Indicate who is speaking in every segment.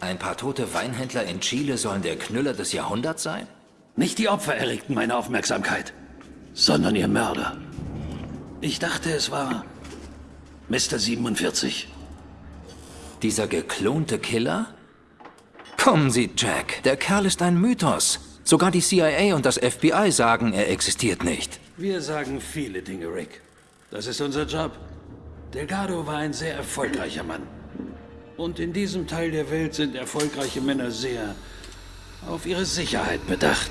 Speaker 1: Ein paar tote Weinhändler in Chile sollen der Knüller des Jahrhunderts sein?
Speaker 2: Nicht die Opfer erregten meine Aufmerksamkeit, sondern ihr Mörder. Ich dachte, es war Mr. 47.
Speaker 1: Dieser geklonte Killer? Kommen Sie, Jack. Der Kerl ist ein Mythos. Sogar die CIA und das FBI sagen, er existiert nicht.
Speaker 2: Wir sagen viele Dinge, Rick. Das ist unser Job. Delgado war ein sehr erfolgreicher Mann. Und in diesem Teil der Welt sind erfolgreiche Männer sehr auf ihre Sicherheit bedacht.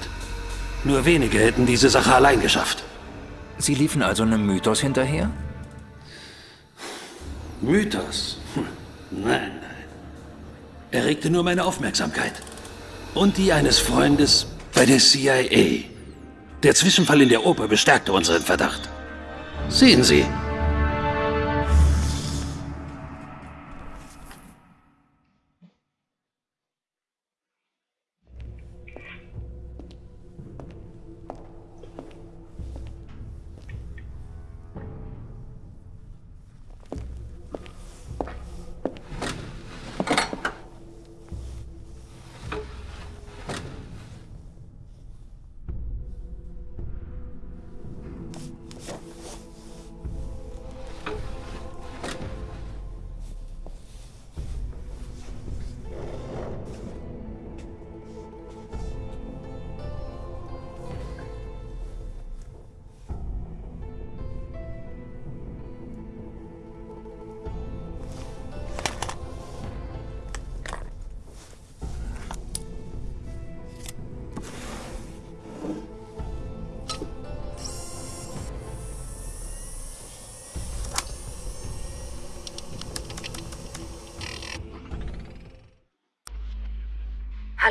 Speaker 2: Nur wenige hätten diese Sache allein geschafft.
Speaker 1: Sie liefen also einem Mythos hinterher?
Speaker 2: Mythos? Hm. Nein, nein. Er regte nur meine Aufmerksamkeit. Und die eines Freundes bei der CIA. Der Zwischenfall in der Oper bestärkte unseren Verdacht. Sehen Sie,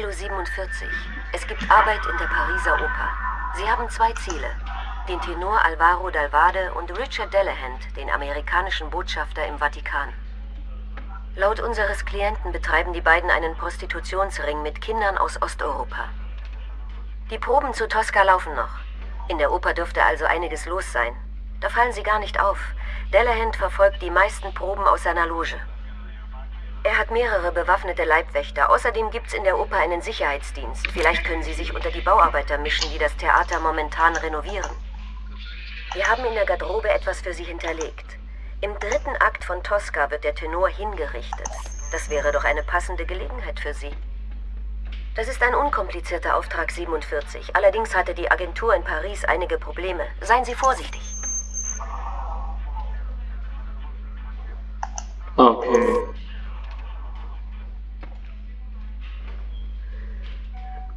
Speaker 3: Hallo 47. Es gibt Arbeit in der Pariser Oper. Sie haben zwei Ziele. Den Tenor Alvaro Dalvade und Richard Delahant, den amerikanischen Botschafter im Vatikan. Laut unseres Klienten betreiben die beiden einen Prostitutionsring mit Kindern aus Osteuropa. Die Proben zu Tosca laufen noch. In der Oper dürfte also einiges los sein. Da fallen sie gar nicht auf. Delahant verfolgt die meisten Proben aus seiner Loge. Er hat mehrere bewaffnete Leibwächter. Außerdem gibt's in der Oper einen Sicherheitsdienst. Vielleicht können Sie sich unter die Bauarbeiter mischen, die das Theater momentan renovieren. Wir haben in der Garderobe etwas für Sie hinterlegt. Im dritten Akt von Tosca wird der Tenor hingerichtet. Das wäre doch eine passende Gelegenheit für Sie. Das ist ein unkomplizierter Auftrag 47. Allerdings hatte die Agentur in Paris einige Probleme. Seien Sie vorsichtig.
Speaker 4: Okay.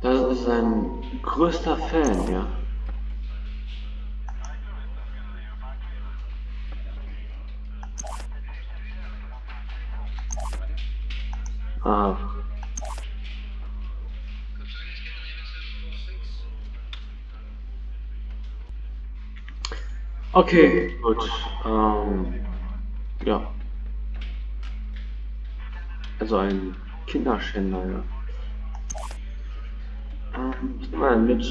Speaker 4: Das ist ein größter Fan, ja. Ah. Okay, gut. Ähm, ja. Also ein Kinderschänder, ja. Ich mal mit.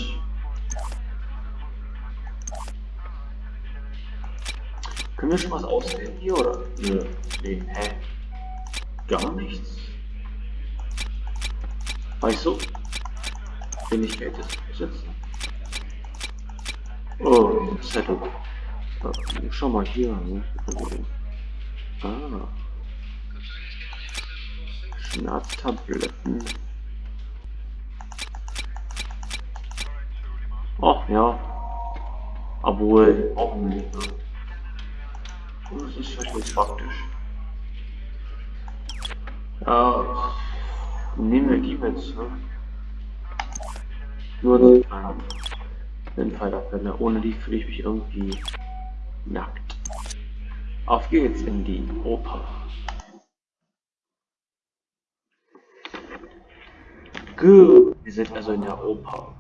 Speaker 4: Können wir schon was auswählen hier oder? Nö. Nee, hä? Gar nichts. Weißt du? Fähigkeit ist besetzen. Oh, Zettel. Schau mal hier. Ah. Schmerztabletten. Ach ja. Obwohl, auch nicht. Das ist nicht praktisch. Ja, nehmen wir die mit. Ne? Nur die den Fall der Fälle. Ohne die fühle ich mich irgendwie nackt. Auf geht's in die Oper. Gut, wir sind also in der Oper.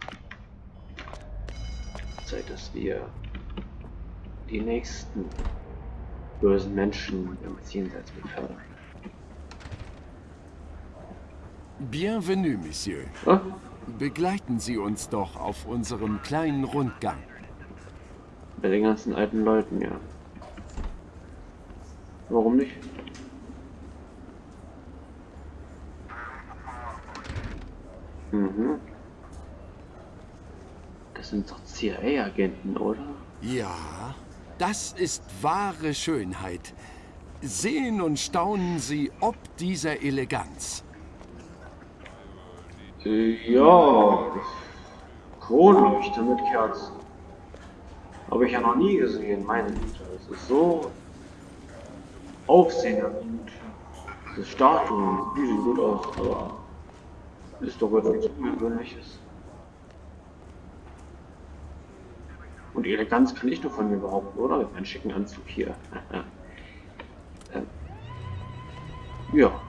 Speaker 4: Zeit, dass wir die nächsten bösen Menschen im Jenseits befördern.
Speaker 5: Bienvenue, Monsieur.
Speaker 4: Oh?
Speaker 5: Begleiten Sie uns doch auf unserem kleinen Rundgang.
Speaker 4: Bei den ganzen alten Leuten, ja. Warum nicht? Mhm. Das sind doch CIA-Agenten, oder?
Speaker 5: Ja, das ist wahre Schönheit. Sehen und staunen Sie ob dieser Eleganz.
Speaker 4: Äh, ja. Kronleuchter mit Kerzen. Habe ich ja noch nie gesehen, meine Güte. Es ist so aufsehenerregend. Diese Statuen, die sehen gut aus, aber ist doch etwas Ungewöhnliches. Und Eleganz kann ich nur von mir behaupten, oder? Mit meinem schicken Anzug hier. ähm. Ja,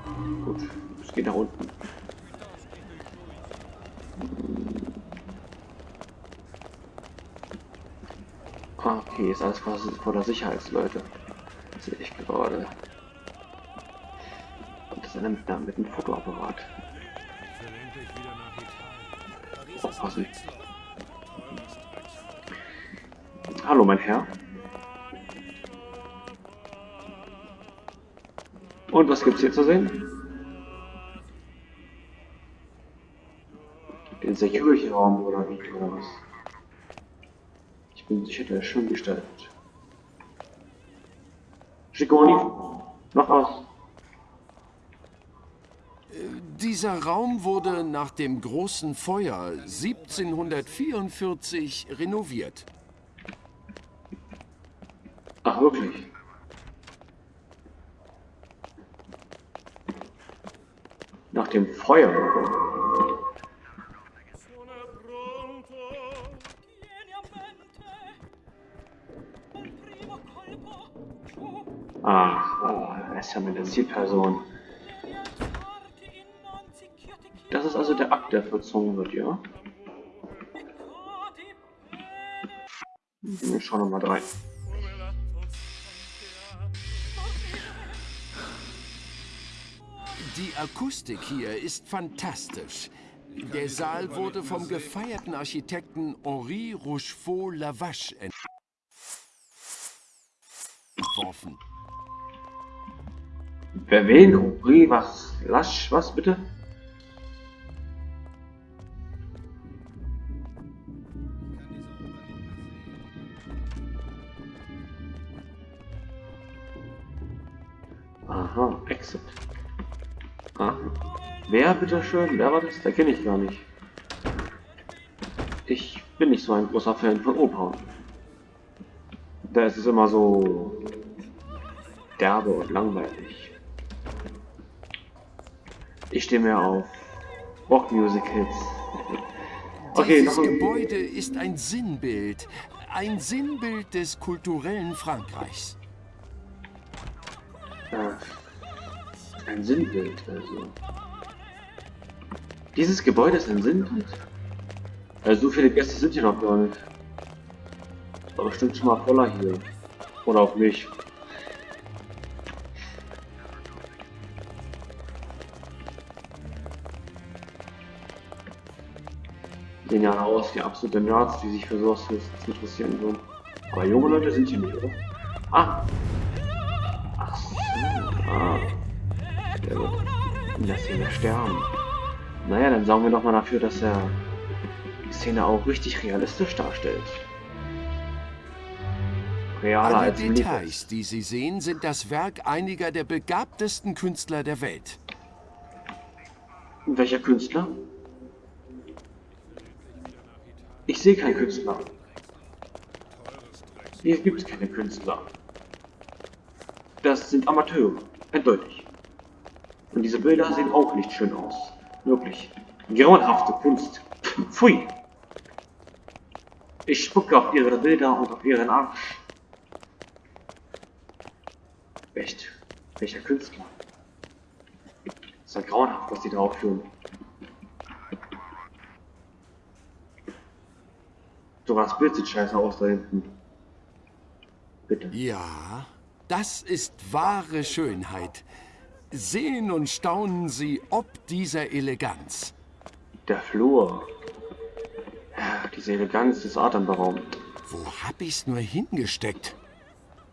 Speaker 4: gut. Es geht nach unten. Ah, okay, ist alles vor der Sicherheitsleute. Sehe ich gerade. Und das ist einer mit, mit einem Fotoapparat. Aufpassen. Hallo, mein Herr. Und was gibt's hier zu sehen? Den Security-Raum oder wie oder was? Ich bin sicher, der ist schön gestaltet. Schikoni, noch was?
Speaker 5: Dieser Raum wurde nach dem großen Feuer 1744 renoviert.
Speaker 4: Wirklich? Nach dem Feuer. Ach, oh, ist ja meine Zielperson. Das ist also der Akt, der vollzogen wird, ja? Wir schauen nochmal rein.
Speaker 5: Akustik hier ist fantastisch. Der Saal wurde vom gefeierten Architekten Henri Rochefort Lavache entworfen.
Speaker 4: Wer wen? Henri, was? Lasch, was bitte? Aha, Exit. Aha. Wer bitteschön? Wer war das? Der kenne ich gar nicht. Ich bin nicht so ein großer Fan von Oper. Da ist es immer so derbe und langweilig. Ich stehe mir auf Rockmusicals. Okay,
Speaker 5: Dieses Gebäude ist ein Sinnbild. Ein Sinnbild des kulturellen Frankreichs.
Speaker 4: Äh, ein Sinnbild, also. Dieses Gebäude ist ein Sinnbild? Also so viele Gäste sind hier noch gar nicht. Aber bestimmt schon mal voller hier. Oder auf mich. Sehen ja aus wie absolute Nerds, die sich für sowas interessieren würden. Aber junge Leute sind hier nicht, oder? Ah! Ach so. Ah. Der wird in der Szene sterben. Naja, dann sorgen wir doch mal dafür, dass er die Szene auch richtig realistisch darstellt. Realer
Speaker 5: Alle. Details, die Sie sehen, sind das Werk einiger der begabtesten Künstler der Welt.
Speaker 4: Welcher Künstler? Ich sehe keinen Künstler. Hier gibt es keine Künstler. Das sind Amateure, eindeutig. Und diese Bilder sehen auch nicht schön aus. Wirklich. Grauenhafte Kunst. Pfui. Ich spucke auf ihre Bilder und auf ihren Arsch. Echt? Welcher Künstler? ist ja grauenhaft, was die drauf führen. Sogar das Bild sieht scheiße aus da hinten. Bitte.
Speaker 5: Ja, das ist wahre Schönheit. Sehen und staunen Sie ob dieser Eleganz.
Speaker 4: Der Flur. Ja, diese Eleganz ist atemberaubend.
Speaker 5: Wo hab ich's nur hingesteckt?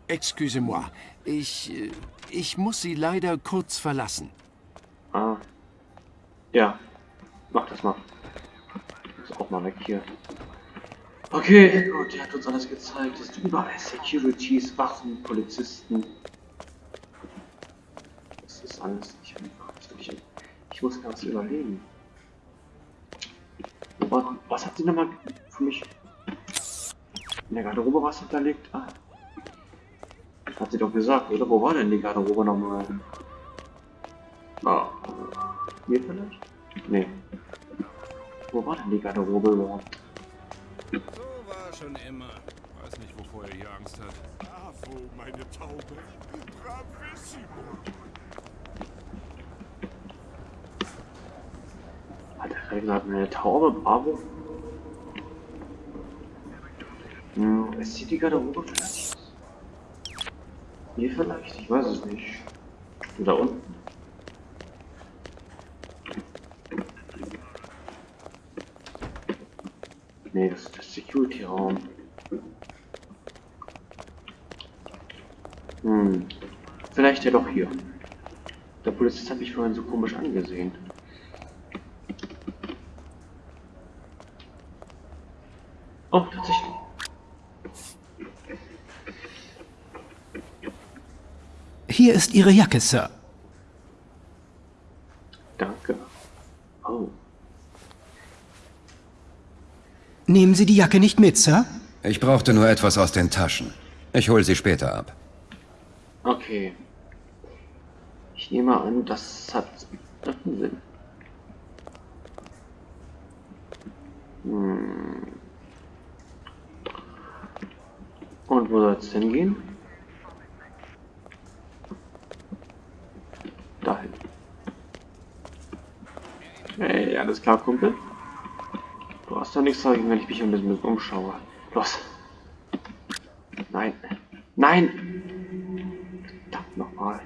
Speaker 5: Excusez-moi, ich, äh, ich muss Sie leider kurz verlassen.
Speaker 4: Ah. Ja. Mach das mal. doch mal weg hier. Okay, gut, er hat uns alles gezeigt. Es ist überall Securities, Waffen, Polizisten. Alles einfach. Ich, ich muss ganz überlegen. Aber was hat sie nochmal für mich? In der Garderobe was hinterlegt? Ah. Hat sie doch gesagt, oder? Wo war denn die Garderobe nochmal? Ah. Hier vielleicht? Nee. Wo war denn die Garderobe überhaupt?
Speaker 6: So war schon immer. Weiß nicht, wovor er hier Angst hat.
Speaker 5: Bravo, meine Taube. Bravissimo.
Speaker 4: Hat er gerade eine Taube? Bravo? Hm, ist hier die Garderobe vielleicht? Hier vielleicht? Ich weiß es nicht. Da unten. Nee, das ist der Security-Raum. Hm. Vielleicht ja doch hier. Der Polizist hat mich vorhin so komisch angesehen.
Speaker 7: Hier ist Ihre Jacke, Sir.
Speaker 4: Danke. Oh.
Speaker 7: Nehmen Sie die Jacke nicht mit, Sir?
Speaker 8: Ich brauchte nur etwas aus den Taschen. Ich hole sie später ab.
Speaker 4: Okay. Ich nehme an, das hat einen Sinn. Hm. Und wo soll es hingehen? Dahin. Hey, alles klar, Kumpel? Du hast doch nichts dagegen, wenn ich mich ein bisschen umschaue. Los. Nein. Nein! Verdammt nochmal.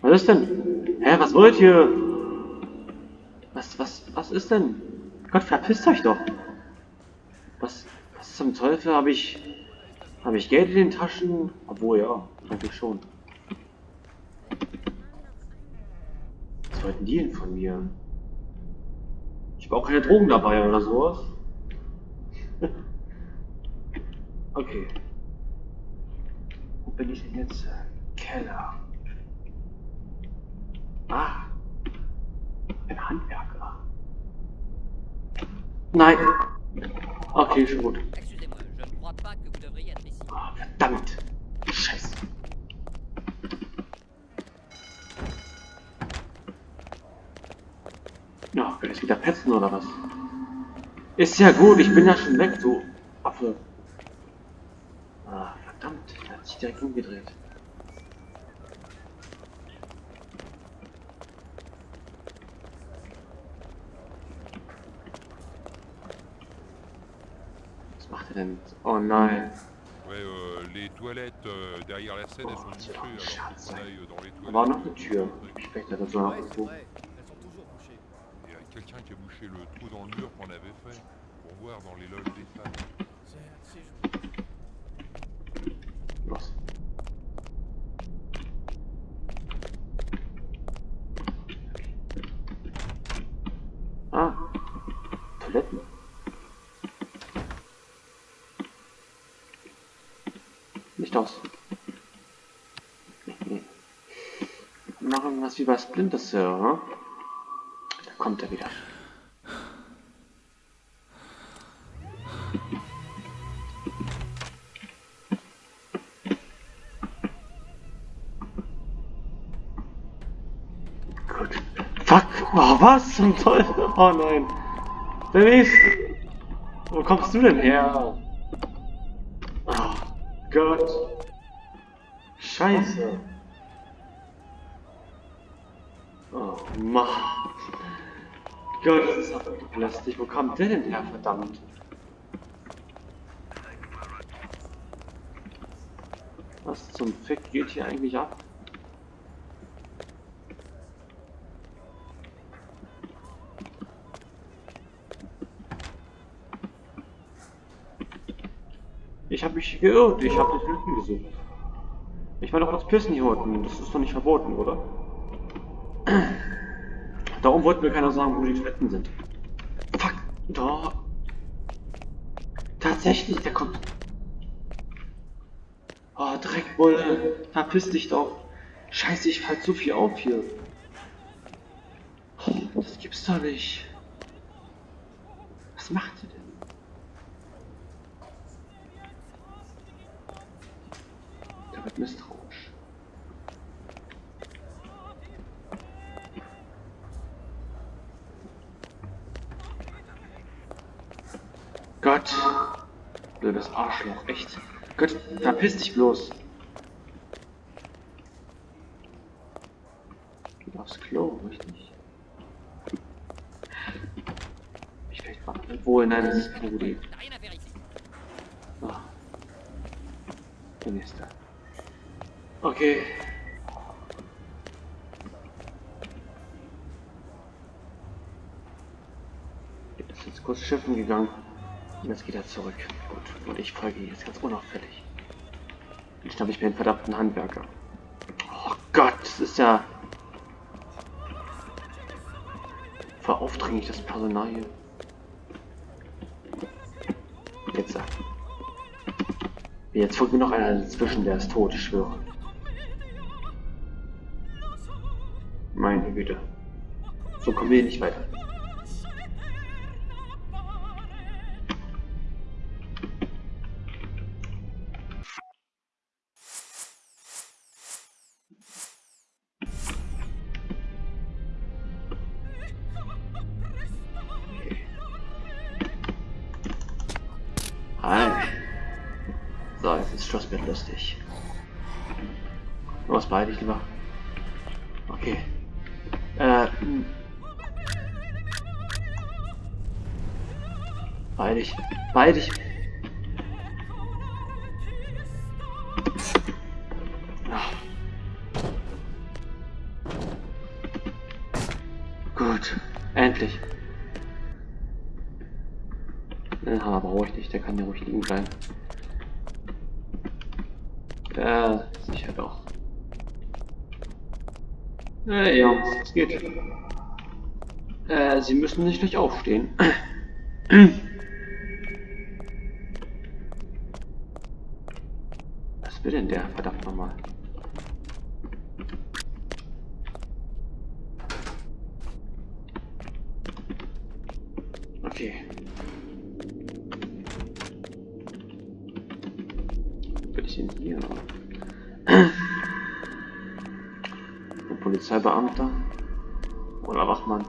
Speaker 4: Was ist denn? Hä, was wollt ihr? Was, was, was ist denn? Gott, verpisst euch doch! Was, was zum Teufel habe ich... Habe ich Geld in den Taschen? Obwohl, ja, eigentlich schon. Was wollten die denn von mir? Ich habe auch keine Drogen dabei oder sowas. okay. Wo bin ich denn jetzt? Keller. Ah. Ein Handwerker. Nein. Okay, schon gut.
Speaker 9: Excusez-moi, je ne crois pas que vous devriez être ici.
Speaker 4: Ah, verdammt. Scheiße. Wieder petzen oder was? Ist ja gut, ich bin ja schon weg, du Affe. Ah, verdammt, der hat sich direkt umgedreht. Was macht er denn? Oh nein.
Speaker 6: Ouais, euh, les toilettes euh, derrière la scène, elles sont
Speaker 4: Oh,
Speaker 6: bouchées. Alors, qu'on aille dans les
Speaker 4: Da war
Speaker 6: toilettes.
Speaker 4: noch eine Tür. Ich spreche da so nach irgendwo.
Speaker 6: Il y a quelqu'un qui a bouché le trou dans le mur qu'on avait fait pour voir dans les loges des femmes.
Speaker 4: Ah, aus. Nee. Machen was wie bei Splinter Cell, ne? Kommt er wieder. Gut. Fuck. Oh, was zum Teufel? Oh nein. Denise! Wo kommst du denn her? Oh Gott. Scheiße. Gott, das ist aber lästig. Wo kommt der denn her, verdammt? Was zum Fick geht hier eigentlich ab? Ich habe mich geirrt. Ich habe die Toiletten gesucht. Ich war doch als Pissen hier unten. Das ist doch nicht verboten, oder? Darum wollten mir keiner sagen, wo die Toiletten sind. Fuck. Da. Tatsächlich, der kommt. Oh, Dreckbulle. Verpiss dich doch. Scheiße, ich fall zu viel auf hier. Oh, das gibt's doch nicht. Was macht ihr denn? Der wird misstrauisch. Gott. Blödes Arschloch, echt. Gott, verpiss dich bloß. Geh aufs Klo, richtig? Ich vielleicht mal. Obwohl, nein, das ist keine gute Idee. Ah. Der nächste. Okay. Ist jetzt kurz schiffen gegangen. Und jetzt geht er zurück. Gut. Und ich folge jetzt ganz unauffällig. Dann schnapp ich mir einen verdammten Handwerker. Oh Gott, das ist ja... Veraufdringlich, das Personal hier. Jetzt. äh, Jetzt folgt mir noch einer dazwischen, der ist tot, ich schwöre. Meine Güte. So kommen wir nicht weiter. Beidig. Beidig. Ah. Gut. Endlich. Den Hammer brauche ich nicht, der kann ja ruhig liegen bleiben. Ja, sicher doch. Äh, ja, es geht. Äh, Sie müssen nicht gleich aufstehen. Was will denn der, verdammt nochmal? Okay. Bin ich denn hier? Ein Polizeibeamter? Oder Wachmann?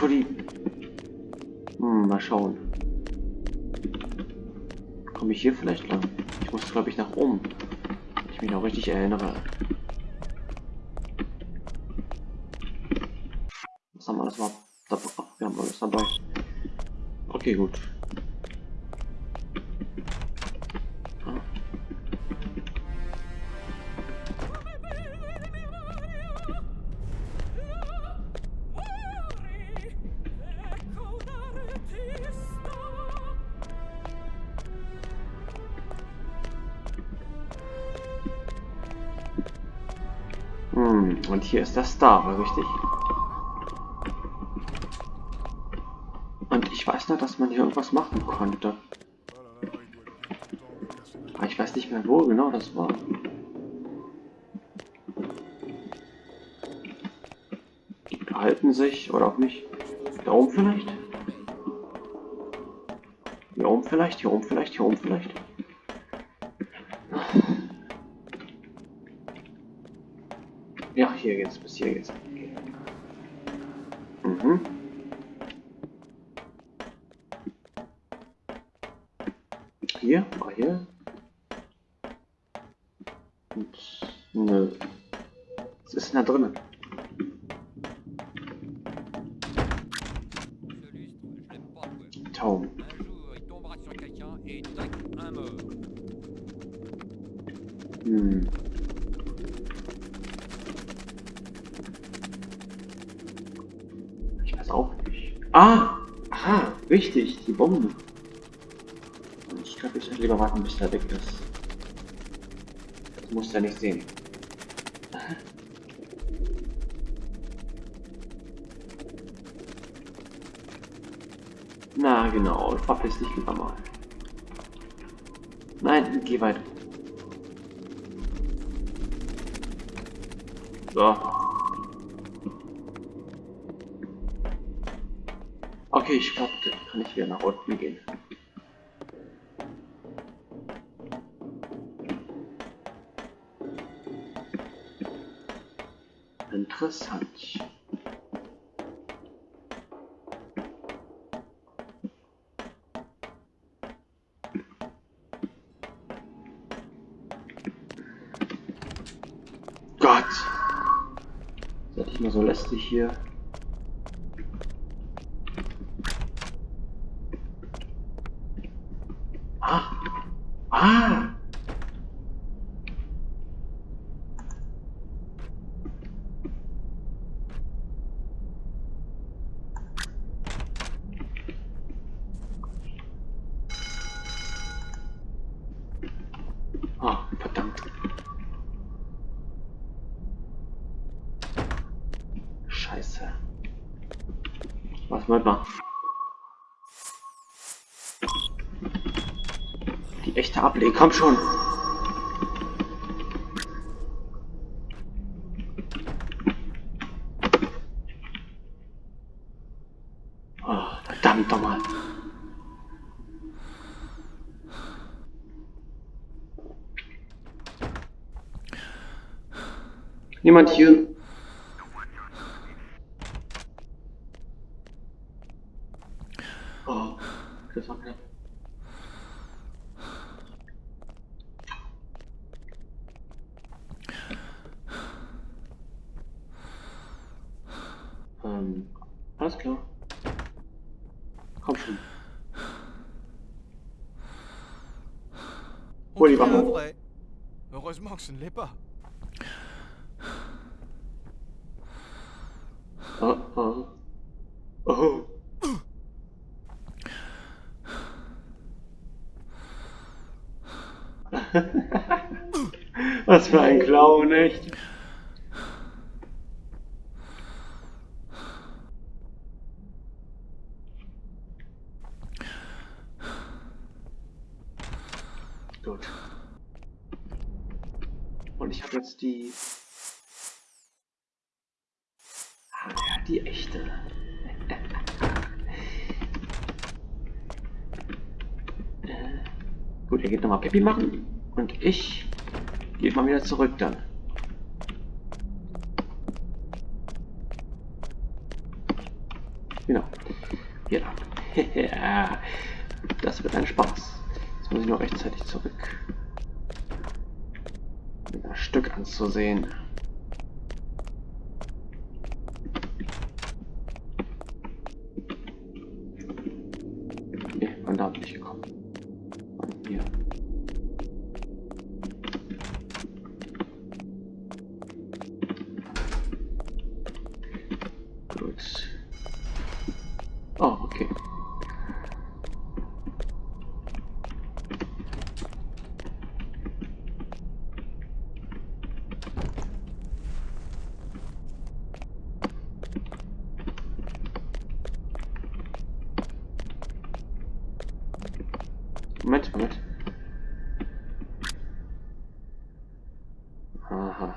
Speaker 4: Retten wir direkt vor die... Hm, mal schauen. Komme ich hier vielleicht lang? Ich muss, glaube ich, nach oben. Wenn ich mich noch richtig erinnere. Was haben wir das mal? Wir haben alles dabei. Okay, gut. Hier ist der Star, richtig? Und ich weiß noch, dass man hier irgendwas machen konnte. Aber ich weiß nicht mehr, wo genau das war. Die behalten sich, oder auch nicht. Da oben vielleicht? Hier oben vielleicht, hier oben vielleicht, hier oben vielleicht. Ja, hier geht's, bis hier geht's. Mhm. Hier, mal hier. Und, nö. Was ist denn da drinnen? Aha, wichtig, die Bombe. Ich glaube, ich sollte lieber warten, bis er weg ist. Das muss er nicht sehen. Na genau, verpiss dich lieber mal. Nein, geh weiter. So. Okay, ich glaube, kann ich wieder nach unten gehen. Interessant. Gott! Seid ich mal so lästig hier. Ah! Ah! Ah, verdammt. Scheiße. Mal. Die echte Ablehnung, komm schon. Oh, verdammt nochmal. Niemand hier. Oh, das war knapp. Ähm, alles klar. Komm schon. Die Waffe.
Speaker 10: vrai. Heureusement que ce ne l'est pas.
Speaker 4: Oh, oh. Oh. Was für ein Clown, echt? Gut. Und ich habe jetzt die... Ah, ja, die echte. Äh, Pippi machen. Und ich gehe mal wieder zurück dann. Genau. Hier das wird ein Spaß. Jetzt muss ich nur rechtzeitig zurück. Das Stück anzusehen. Nee, von da bin ich gekommen. Von hier. Gut. Oh, okay. Moment, Moment. Aha.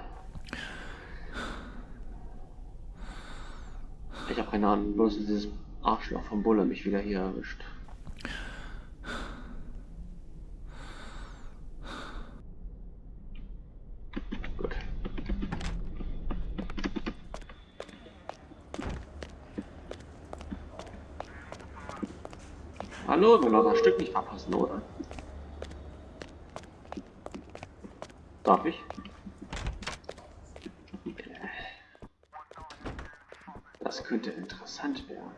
Speaker 4: Ich bloß dieses Arschloch vom Bulle mich wieder hier erwischt. Hallo, wir wollen das Stück nicht verpassen, oder? Darf ich? Das könnte interessant werden.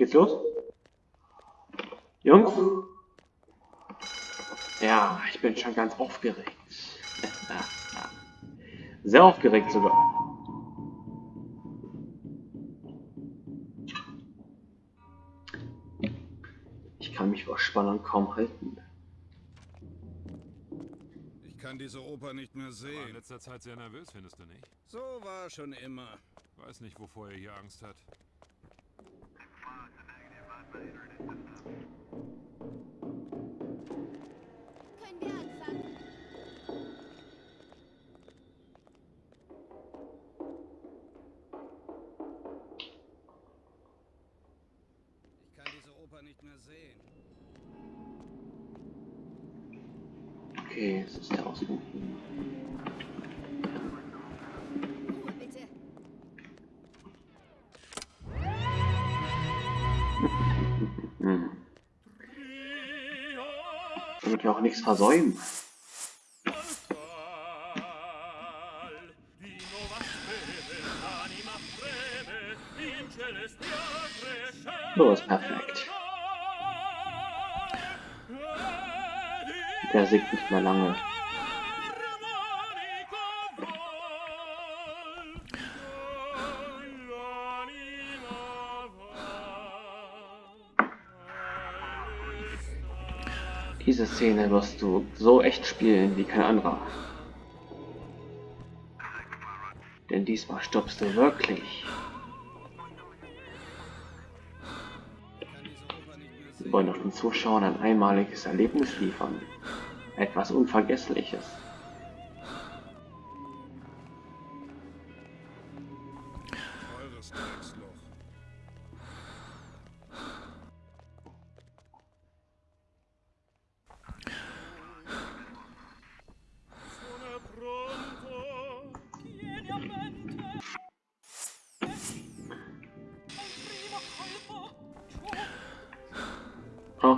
Speaker 4: Geht's los? Jungs? Ja, ich bin schon ganz aufgeregt. Sehr aufgeregt sogar. Ich kann mich vor Spannung kaum halten.
Speaker 11: Ich kann diese Oper nicht mehr
Speaker 12: War in
Speaker 11: sehen.
Speaker 12: letzter Zeit sehr nervös, findest du nicht?
Speaker 11: So war schon immer.
Speaker 12: Weiß nicht, wovor er hier Angst hat.
Speaker 13: Können
Speaker 4: Hm. Wir auch nichts versäumen. So ist perfekt. Der singt nicht mehr lange. Diese Szene wirst du so echt spielen wie kein anderer. Denn diesmal stoppst du wirklich. Wir wollen doch den Zuschauern ein einmaliges Erlebnis liefern. Etwas Unvergessliches.
Speaker 11: Eures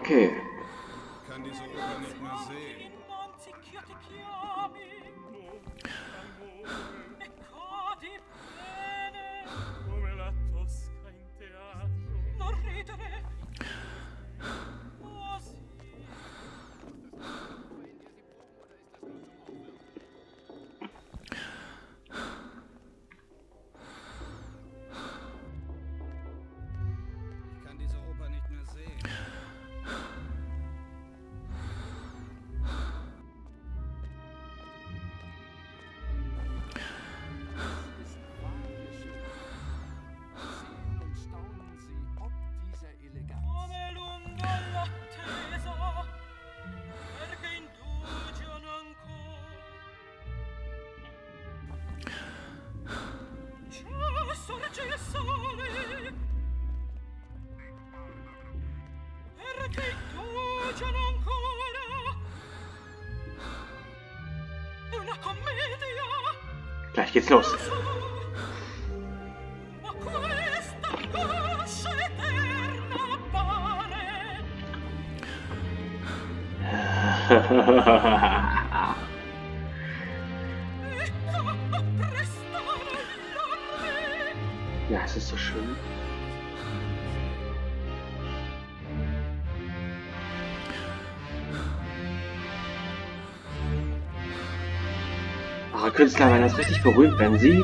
Speaker 14: anche
Speaker 4: Gleich Künstler werden das richtig berühmt, wenn sie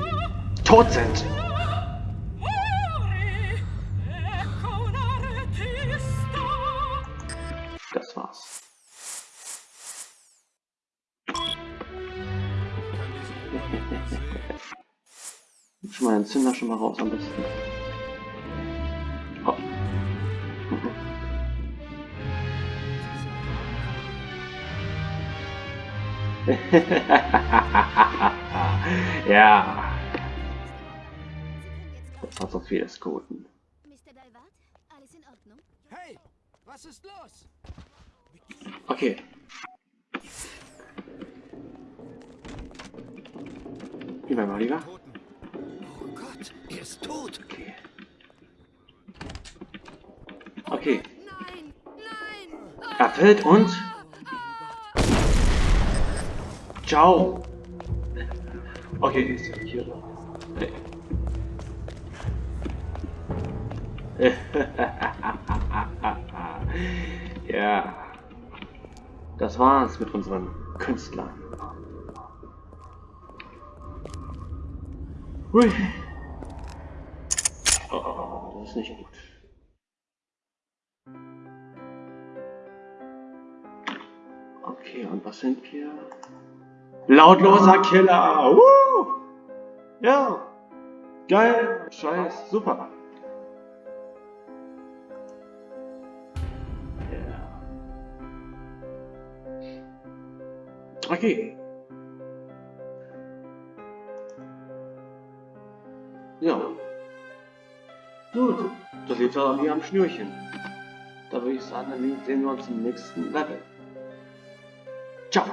Speaker 4: tot sind. Das war's. Schon mal den Zünder schon mal raus am besten. Oh. ja, das war so viel des Guten.
Speaker 13: Mr. Dalvat, alles in Ordnung?
Speaker 5: Hey, was ist los?
Speaker 4: Okay. Lieber mal lieber.
Speaker 1: Oh Gott, er ist tot.
Speaker 4: Okay. Okay.
Speaker 13: Nein, nein!
Speaker 4: Erfüllt und. Ciao. Okay, ist ja hier. Ja. Das war's mit unseren Künstlern. Hui. Oh, das ist nicht gut. Okay, und was sind wir? Lautloser Killer! Woo! Ja! Geil! Scheiß! Super! Ja. Okay. Ja. Gut. Das liegt aber wie am Schnürchen. Da würde ich sagen, dann sehen wir uns im nächsten Level. Ciao.